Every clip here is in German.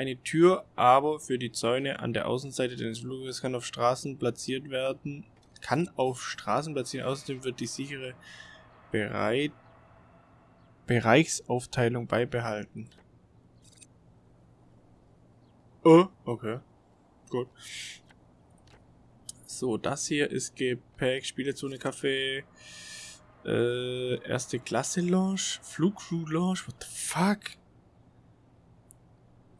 Eine Tür aber für die Zäune an der Außenseite des Fluges kann auf Straßen platziert werden. Kann auf Straßen platzieren. Außerdem wird die sichere Bereit Bereichsaufteilung beibehalten. Oh, okay. Gut. So, das hier ist Gepäck, Spielezone, Kaffee, äh, erste Klasse Lounge, Flugcrew Lounge, what the fuck?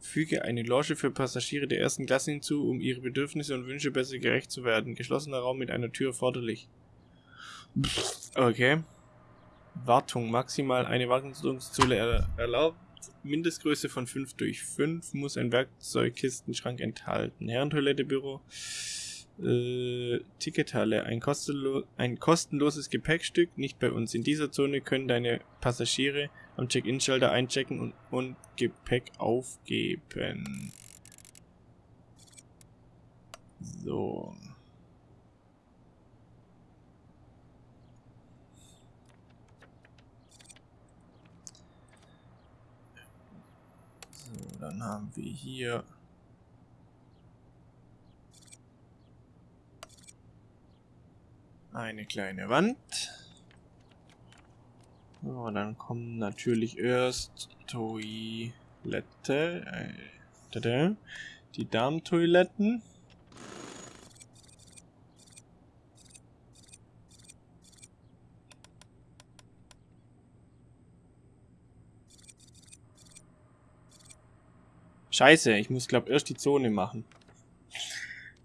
Füge eine Loge für Passagiere der ersten Klasse hinzu, um ihre Bedürfnisse und Wünsche besser gerecht zu werden. Geschlossener Raum mit einer Tür erforderlich. Okay. Wartung. Maximal eine Wartungszone erlaubt. Mindestgröße von 5 durch 5 muss ein Werkzeugkistenschrank enthalten. Herrentoilette, Büro, äh, Tickethalle. Ein, kostenlo ein kostenloses Gepäckstück. Nicht bei uns. In dieser Zone können deine Passagiere am Check-In-Schalter einchecken und, und Gepäck aufgeben. So. So, dann haben wir hier eine kleine Wand. So, dann kommen natürlich erst Toilette, äh, die Darmtoiletten. Scheiße, ich muss glaube erst die Zone machen.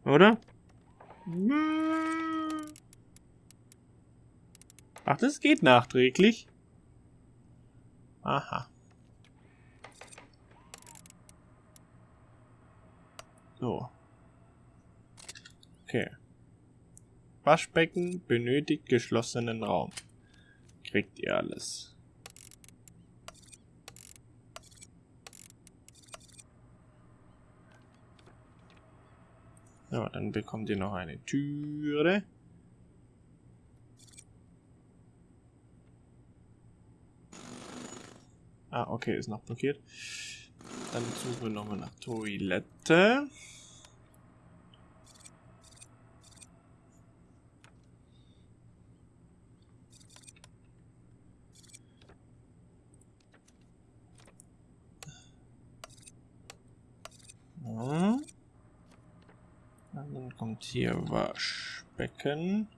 Oder? Ach, das geht nachträglich. Aha. So. Okay. Waschbecken benötigt geschlossenen Raum. Kriegt ihr alles. Ja, dann bekommt ihr noch eine Türe. Okay, ist noch blockiert. Dann suchen wir nochmal nach Toilette. Ja. Dann kommt hier Waschbecken.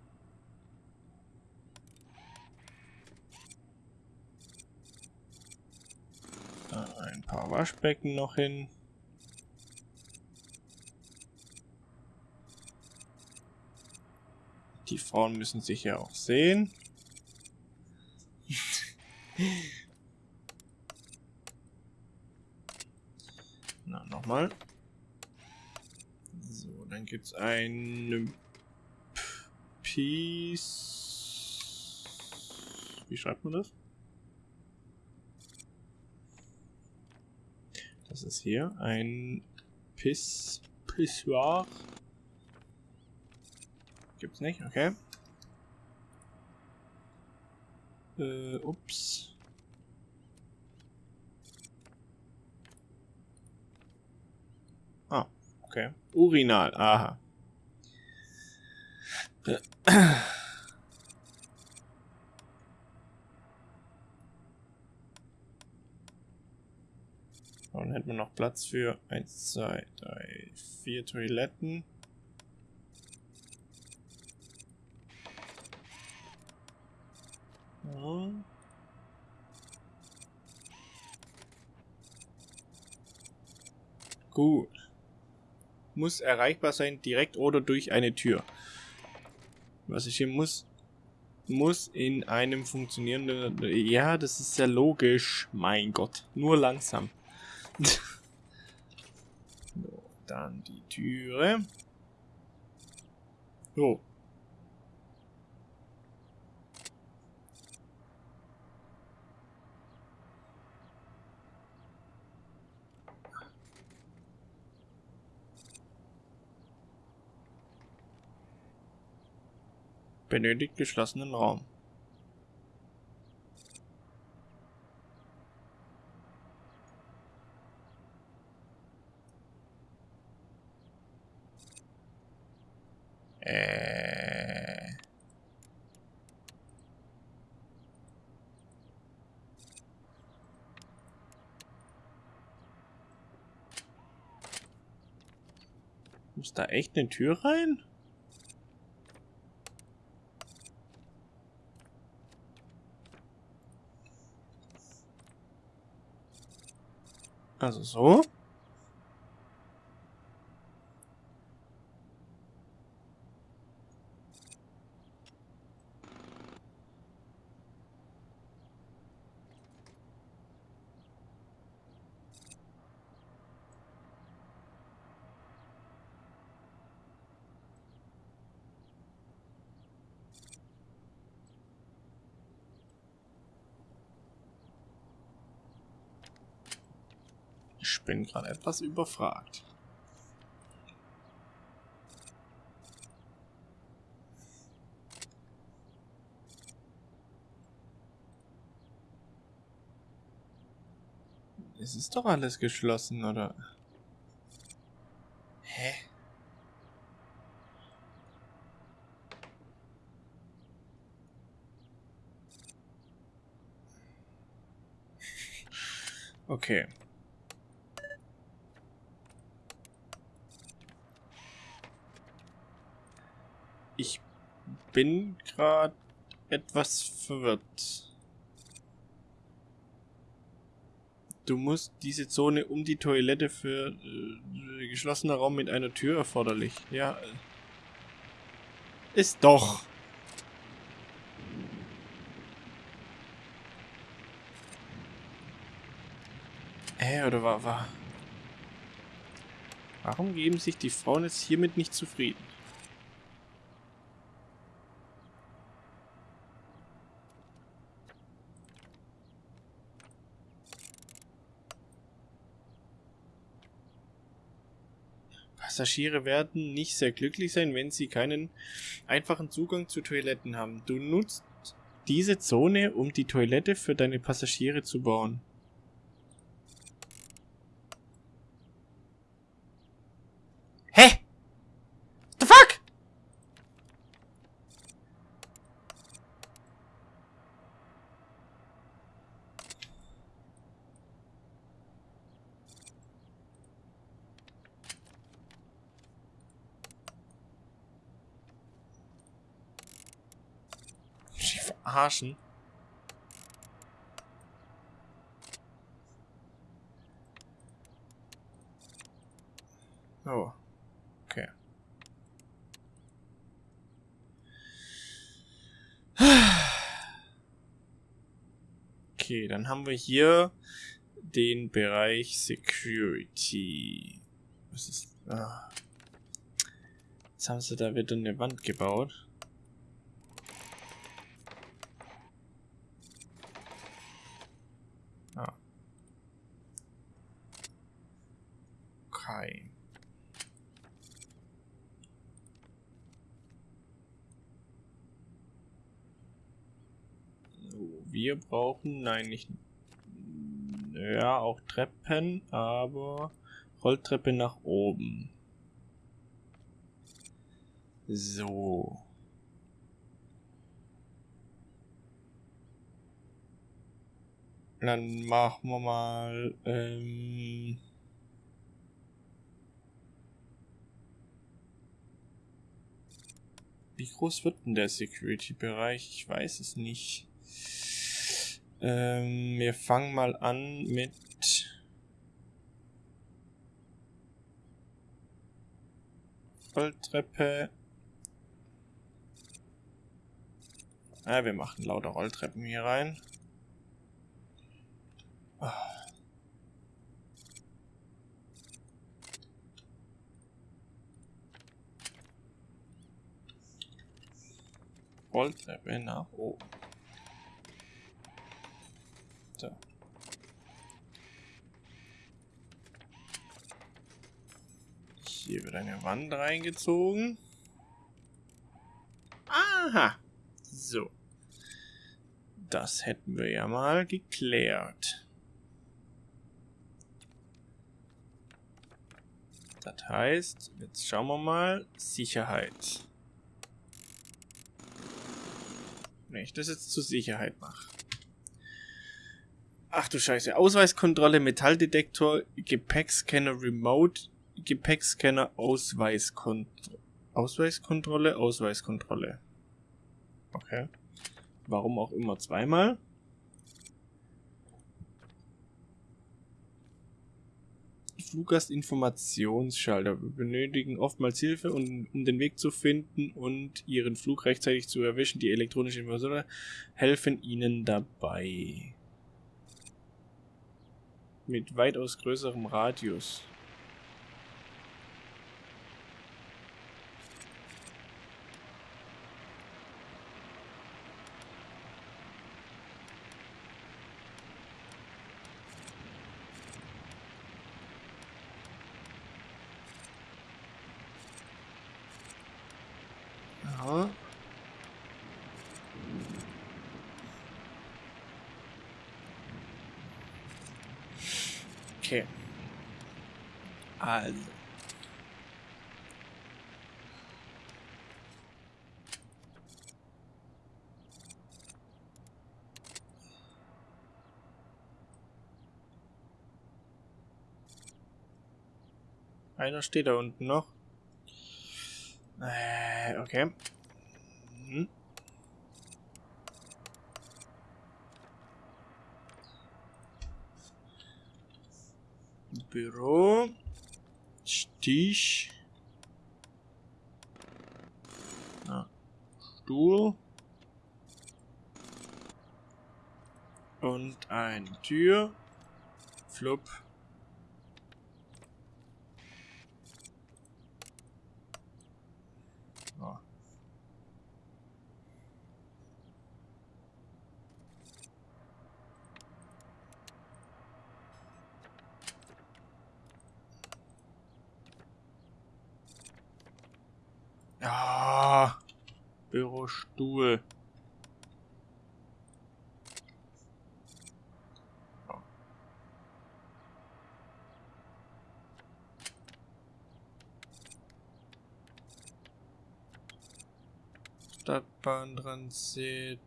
ein paar Waschbecken noch hin. Die Frauen müssen sich ja auch sehen. Na, nochmal. So, dann gibt es ein Piece. Wie schreibt man das? Das ist hier ein Piss Pissoir. Gibt's nicht, okay. Äh, ups. Ah, okay. Urinal, aha. Dann hätten wir noch Platz für 1, 2, 3, 4 Toiletten. Ja. Gut. Muss erreichbar sein, direkt oder durch eine Tür. Was ich hier muss, muss in einem funktionierenden... Ja, das ist sehr logisch. Mein Gott. Nur langsam so, dann die Türe. So. Benötigt geschlossenen Raum. Muss da echt eine Tür rein? Also so. Ich bin gerade etwas überfragt. Es ist doch alles geschlossen, oder? Hä? Okay. Ich bin gerade etwas verwirrt. Du musst diese Zone um die Toilette für äh, geschlossener Raum mit einer Tür erforderlich. Ja. Äh, ist doch. Hä, oder war, war... Warum geben sich die Frauen jetzt hiermit nicht zufrieden? Passagiere werden nicht sehr glücklich sein, wenn sie keinen einfachen Zugang zu Toiletten haben. Du nutzt diese Zone, um die Toilette für deine Passagiere zu bauen. Hä? The fuck? Sie verarschen. Oh. Okay. Okay, dann haben wir hier den Bereich Security. Was ist... Ah. Jetzt haben sie da wieder eine Wand gebaut. Okay. So, wir brauchen, nein, nicht, ja, auch Treppen, aber Rolltreppe nach oben. So. Dann machen wir mal, ähm, Wie groß wird denn der Security-Bereich? Ich weiß es nicht. Ähm, wir fangen mal an mit... Rolltreppe. Ja, wir machen lauter Rolltreppen hier rein. Ah. Rolltreppe nach oben. So. Hier wird eine Wand reingezogen. Aha. So. Das hätten wir ja mal geklärt. Das heißt, jetzt schauen wir mal, Sicherheit. Wenn ich das jetzt zur Sicherheit mache. Ach du Scheiße. Ausweiskontrolle, Metalldetektor, Gepäckscanner, Remote, Gepäckscanner Ausweiskontrolle. Ausweiskontrolle, Ausweiskontrolle. Okay. Warum auch immer zweimal. Fluggastinformationsschalter. Wir benötigen oftmals Hilfe, um, um, den Weg zu finden und Ihren Flug rechtzeitig zu erwischen. Die elektronischen Informationen helfen Ihnen dabei. Mit weitaus größerem Radius. Okay. Also. Einer steht da unten noch. Äh, okay. Hm. Büro. Stich. Ja. Stuhl. Und eine Tür. Flop. Bürostuhl. Stadtbahntransit,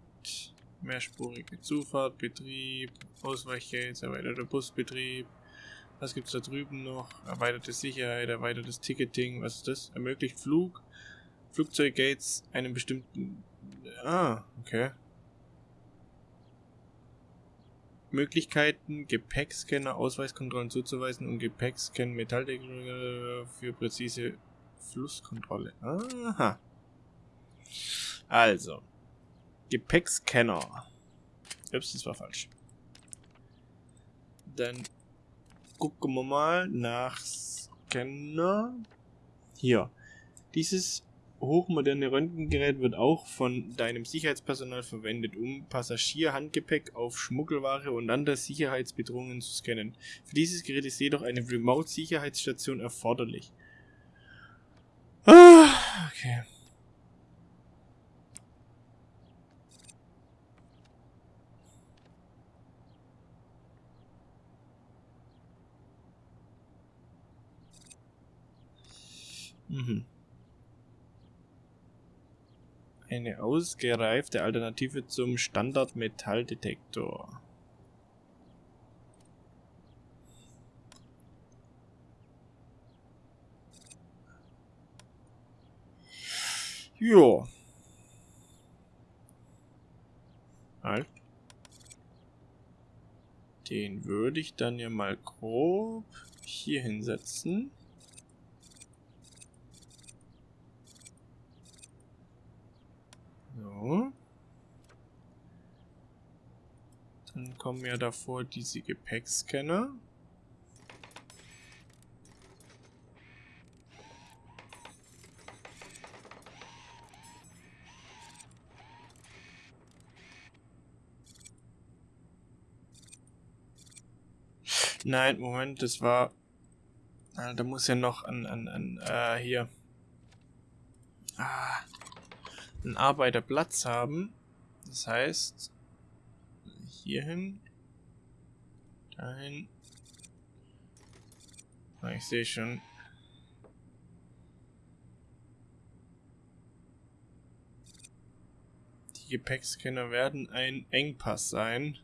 mehrspurige Zufahrt, Betrieb, Ausweichgates, erweiterter Busbetrieb. Was gibt's da drüben noch? Erweiterte Sicherheit, erweitertes Ticketing. Was ist das? Ermöglicht Flug, Flugzeuggates einen bestimmten... Ah, okay. Möglichkeiten, Gepäckscanner, Ausweiskontrollen zuzuweisen und Gepäckscan Metalltechnologie für präzise Flusskontrolle. Aha. Also. Gepäckscanner. Ups, das war falsch. Dann gucken wir mal nach Scanner. Hier. Dieses hochmoderne Röntgengerät wird auch von deinem Sicherheitspersonal verwendet, um Passagierhandgepäck auf Schmuggelware und andere Sicherheitsbedrohungen zu scannen. Für dieses Gerät ist jedoch eine Remote-Sicherheitsstation erforderlich. Ah, okay. Mhm. Eine ausgereifte Alternative zum Standard-Metalldetektor. Jo. Halt. Den würde ich dann ja mal grob hier hinsetzen. So. Dann kommen ja davor diese Gepäckscanner. Nein, Moment, das war... Ah, da muss ja noch an, an, an, äh, hier. Ah einen Arbeiterplatz haben. Das heißt, hierhin, dahin. Ah, ich sehe schon. Die Gepäckscanner werden ein Engpass sein.